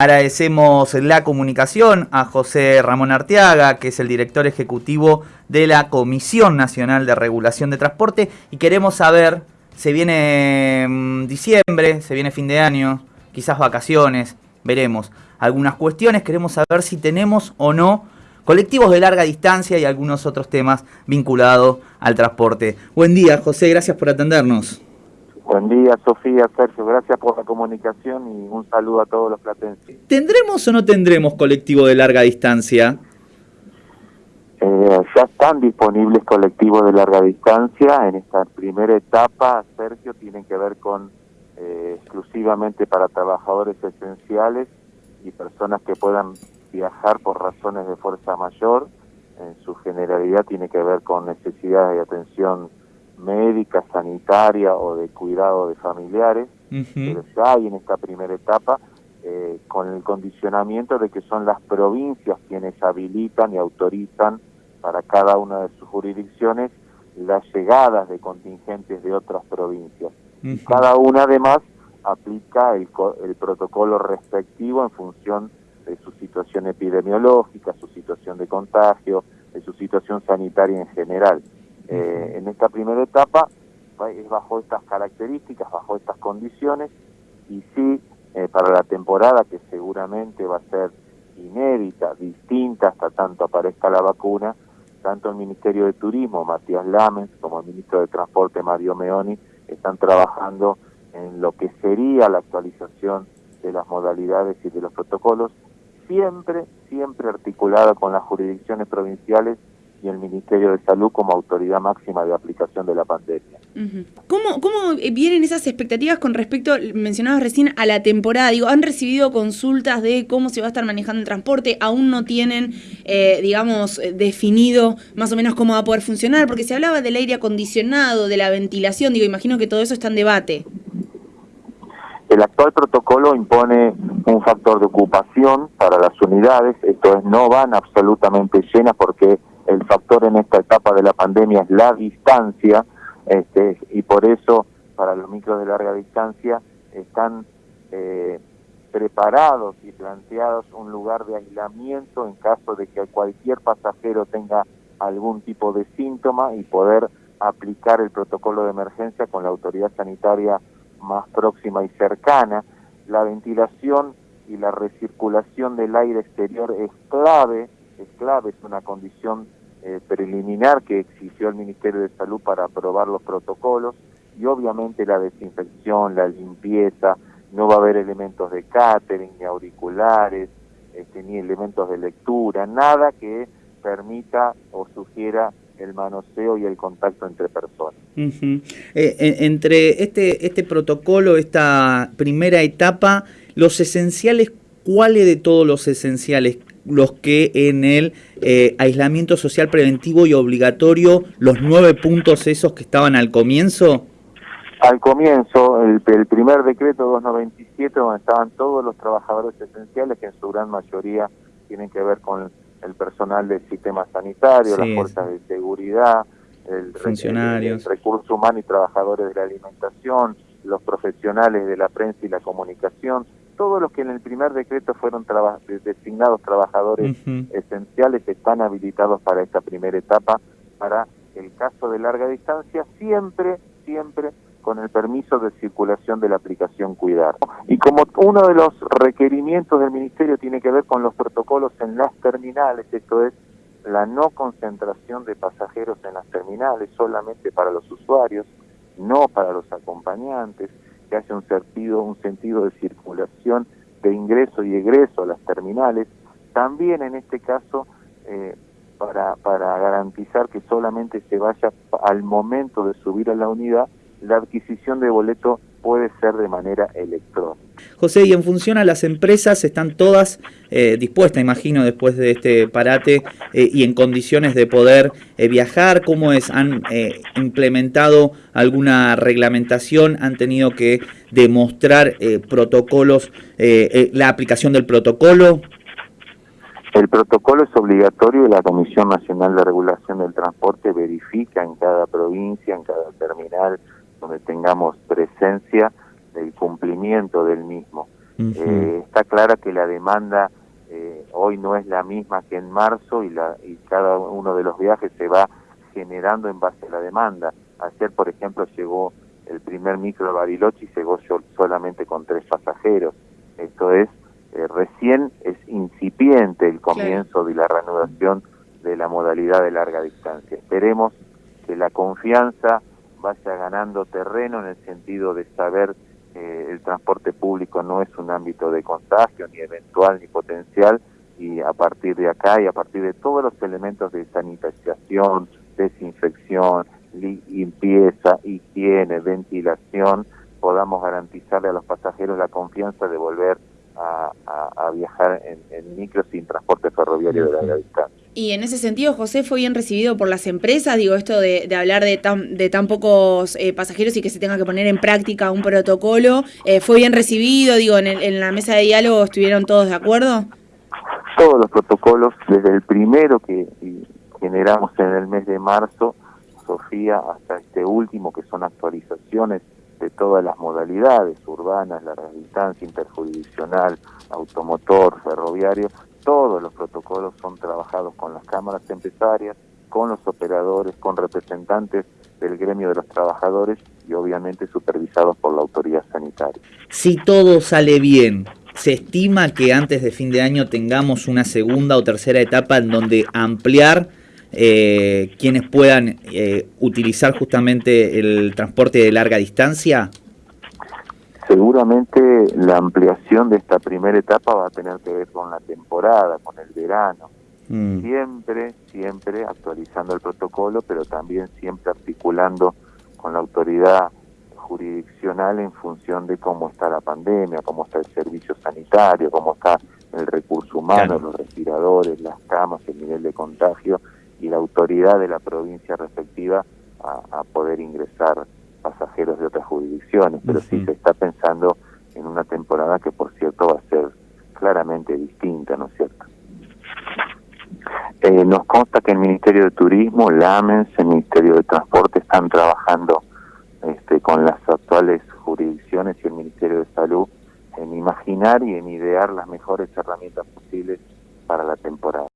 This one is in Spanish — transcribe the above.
Agradecemos la comunicación a José Ramón Arteaga, que es el director ejecutivo de la Comisión Nacional de Regulación de Transporte, y queremos saber, se viene mm, diciembre, se viene fin de año, quizás vacaciones, veremos algunas cuestiones, queremos saber si tenemos o no colectivos de larga distancia y algunos otros temas vinculados al transporte. Buen día, José, gracias por atendernos. Buen día, Sofía, Sergio, gracias por la comunicación y un saludo a todos los platenses. ¿Tendremos o no tendremos colectivo de larga distancia? Eh, ya están disponibles colectivos de larga distancia. En esta primera etapa, Sergio, tienen que ver con eh, exclusivamente para trabajadores esenciales y personas que puedan viajar por razones de fuerza mayor, en su generalidad tiene que ver con necesidades de atención médica, sanitaria o de cuidado de familiares, pero ya hay en esta primera etapa eh, con el condicionamiento de que son las provincias quienes habilitan y autorizan para cada una de sus jurisdicciones las llegadas de contingentes de otras provincias. Cada una además aplica el, el protocolo respectivo en función de su situación epidemiológica, su situación de contagio, de su situación sanitaria en general. Eh, en esta primera etapa es bajo estas características, bajo estas condiciones, y sí, eh, para la temporada que seguramente va a ser inédita, distinta hasta tanto aparezca la vacuna, tanto el Ministerio de Turismo, Matías Lamens, como el Ministro de Transporte, Mario Meoni, están trabajando en lo que sería la actualización de las modalidades y de los protocolos siempre, siempre articulada con las jurisdicciones provinciales y el Ministerio de Salud como autoridad máxima de aplicación de la pandemia. ¿Cómo, ¿Cómo vienen esas expectativas con respecto, mencionabas recién, a la temporada? Digo, ¿han recibido consultas de cómo se va a estar manejando el transporte? ¿Aún no tienen, eh, digamos, definido más o menos cómo va a poder funcionar? Porque se hablaba del aire acondicionado, de la ventilación, digo, imagino que todo eso está en debate. El actual protocolo impone un factor de ocupación para las unidades, esto es, no van absolutamente llenas porque el factor en esta etapa de la pandemia es la distancia, este, y por eso para los micros de larga distancia están eh, preparados y planteados un lugar de aislamiento en caso de que cualquier pasajero tenga algún tipo de síntoma y poder aplicar el protocolo de emergencia con la autoridad sanitaria más próxima y cercana. La ventilación y la recirculación del aire exterior es clave, es clave, es una condición eh, preliminar que exigió el Ministerio de Salud para aprobar los protocolos y obviamente la desinfección, la limpieza, no va a haber elementos de catering, ni auriculares, este, ni elementos de lectura, nada que permita o sugiera el manoseo y el contacto entre personas. Eh, entre este, este protocolo, esta primera etapa, los esenciales, ¿cuáles de todos los esenciales? Los que en el eh, aislamiento social preventivo y obligatorio, los nueve puntos esos que estaban al comienzo. Al comienzo, el, el primer decreto 297, donde estaban todos los trabajadores esenciales, que en su gran mayoría tienen que ver con el personal del sistema sanitario, las fuerzas de seguridad, el, funcionarios, el, recurso humano y trabajadores de la alimentación, los profesionales de la prensa y la comunicación, todos los que en el primer decreto fueron designados trabajadores esenciales están habilitados para esta primera etapa, para el caso de larga distancia, siempre, siempre con el permiso de circulación de la aplicación Cuidar. Y como uno de los requerimientos del Ministerio tiene que ver con los protocolos en las terminales, esto es la no concentración de pasajeros en las terminales solamente para los usuarios, no para los acompañantes, que haya un sentido, un sentido de circulación de ingreso y egreso a las terminales, también en este caso eh, para, para garantizar que solamente se vaya al momento de subir a la unidad la adquisición de boleto puede ser de manera electrónica. José, y en función a las empresas, están todas eh, dispuestas, imagino, después de este parate eh, y en condiciones de poder eh, viajar? ¿Cómo es? ¿Han implementado alguna reglamentación? ¿Han tenido que demostrar protocolos, la aplicación del protocolo? El protocolo es obligatorio y la Comisión Nacional de Regulación del Transporte verifica en cada provincia, en cada terminal, donde tengamos presencia del cumplimiento del mismo. Eh, está clara que la demanda eh, hoy no es la misma que en marzo y, la, y cada uno de los viajes se va generando en base a la demanda. Ayer, por ejemplo, llegó el primer micro a Bariloche y llegó solamente con tres pasajeros. Esto es, eh, recién es incipiente el comienzo de la reanudación de la modalidad de larga distancia. Esperemos que la confianza vaya ganando terreno en el sentido de saber que el transporte público no es un ámbito de contagio, ni eventual ni potencial, y a partir de acá y a partir de todos los elementos de sanitización, desinfección, limpieza, higiene, ventilación, podamos garantizarle a los pasajeros la confianza de volver a, viajar en, en micro sin transporte ferroviario de larga distancia. Y en ese sentido, José, fue bien recibido por las empresas, digo, esto de, hablar de tan, de tan pocos eh, pasajeros y que se tenga que poner en práctica un protocolo, eh, ¿fue bien recibido? Digo, en, en la mesa de diálogo estuvieron todos de acuerdo? Todos los protocolos, desde el primero que generamos en el mes de marzo, Sofía, hasta este último, que son actualizaciones todas las modalidades urbanas, la distancia interjurisdiccional, automotor, ferroviario, todos los protocolos son trabajados con las cámaras empresarias, con los operadores, con representantes del gremio de los trabajadores y obviamente supervisados por la autoridad sanitaria. Si todo sale bien, ¿se estima que antes de fin de año tengamos una segunda o tercera etapa en donde ampliar eh, quienes puedan eh, utilizar justamente el transporte de larga distancia? Seguramente la ampliación de esta primera etapa va a tener que ver con la temporada, con el verano. Mm. Siempre, siempre actualizando el protocolo, pero también siempre articulando con la autoridad jurisdiccional en función de cómo está la pandemia, cómo está el servicio sanitario, cómo está el recurso humano, los respiradores, las camas, el nivel de contagio y la autoridad de la provincia respectiva a poder ingresar pasajeros de otras jurisdicciones, pero sí se está pensando en una temporada que por cierto va a ser claramente distinta, ¿no es cierto? Eh, nos consta que el Ministerio de Turismo, la AMENS, el Ministerio de Transporte están trabajando este, con las actuales jurisdicciones y el Ministerio de Salud en imaginar y en idear las mejores herramientas posibles para la temporada.